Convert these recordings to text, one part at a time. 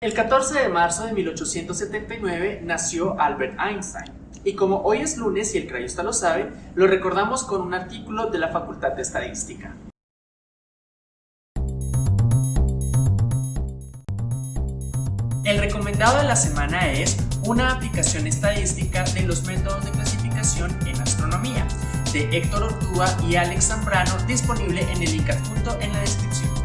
El 14 de marzo de 1879 nació Albert Einstein, y como hoy es lunes y el crayusta lo sabe, lo recordamos con un artículo de la Facultad de Estadística. El recomendado de la semana es una aplicación estadística de los métodos de clasificación en astronomía, de Héctor Ortúa y Alex Zambrano, disponible en el link adjunto en la descripción.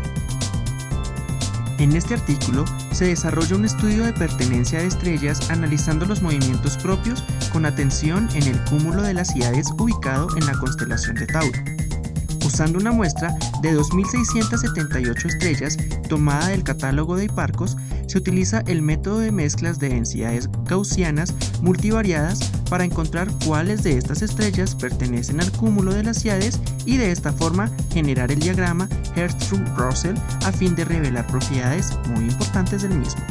En este artículo se desarrolla un estudio de pertenencia de estrellas analizando los movimientos propios con atención en el cúmulo de las ciudades ubicado en la constelación de Tauro. Usando una muestra de 2.678 estrellas tomada del catálogo de Hiparcos, se utiliza el método de mezclas de densidades gaussianas multivariadas para encontrar cuáles de estas estrellas pertenecen al cúmulo de las ciudades y de esta forma generar el diagrama Hertzsprung-Russell a fin de revelar propiedades muy importantes del mismo.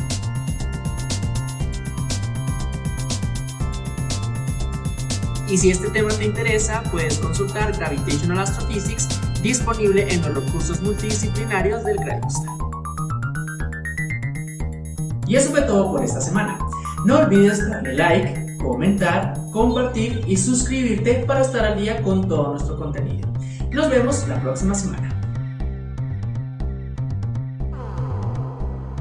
Y si este tema te interesa, puedes consultar Gravitational Astrophysics disponible en los recursos multidisciplinarios del Crayusta. Y eso fue todo por esta semana. No olvides darle like, comentar, compartir y suscribirte para estar al día con todo nuestro contenido. Nos vemos la próxima semana.